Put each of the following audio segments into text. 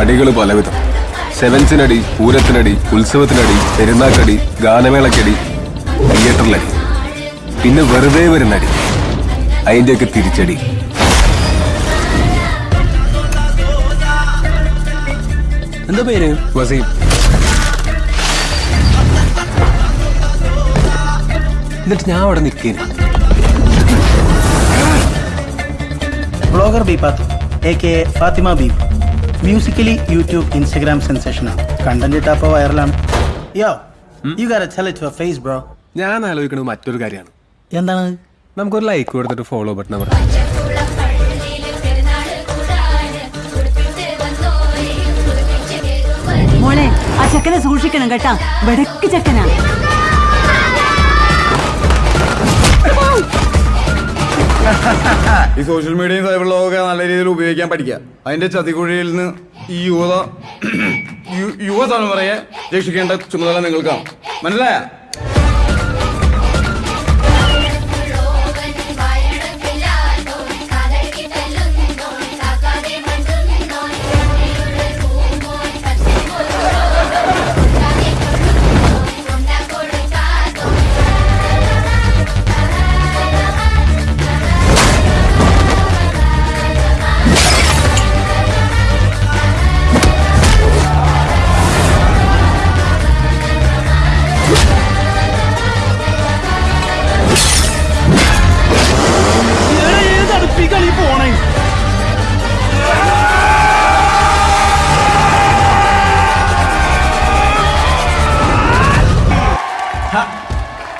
അടികൾ പലവിധം. സെവൻസിനടി പൂരത്തിനടി ഉത്സവത്തിനടി പെരുന്നാക്കടി ഗാനമേളക്കടി തിയേറ്ററിലടി. പിന്നെ വെറുതെ വരുന്നടി. അതിന്റെയൊക്കെ തിരിച്ചടി. എന്താ പേര്? വസീം. എന്നിട്ട് ഞാൻ അവിടെ നിൽക്കുന്നു ബ്ലോഗർ ബീപാത്ത് എ കെ ഫാത്തിമ ബീബ്. മ്യൂസിക്കലി യൂട്യൂബ് ഇൻസ്റ്റഗ്രാം സെൻസേഷനാണ് കണ്ടന്റ് ഇട്ടപ്പോൾ വൈറലാണ് yo you got tell it your face bro ഞാൻ ആലോചിക്കുന്നത് മറ്റൊരു കാര്യമാണ്. എന്താണ്? നമുക്കൊരു ലൈക്ക് കൊടുത്തിട്ട് ഫോളോ ബട്ടൺ അമർ മോളെ ആ ചെക്കനെ സൂക്ഷിക്കണം കേട്ടാ. വെടക്ക് ചെക്കനാ. ഈ സോഷ്യൽ മീഡിയയും സൈബർ ലോകമൊക്കെ നല്ല രീതിയിൽ ഉപയോഗിക്കാൻ പഠിക്കുക. അതിന്റെ ചതിക്കുഴിയിൽ നിന്ന് ഈ യുവത യുവ യുവതലമുറയെ രക്ഷിക്കേണ്ട ചുമതല നിങ്ങൾക്കാണ്. മനസ്സിലായ?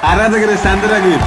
ആരാധകരെ ശാന്തരാകുകയും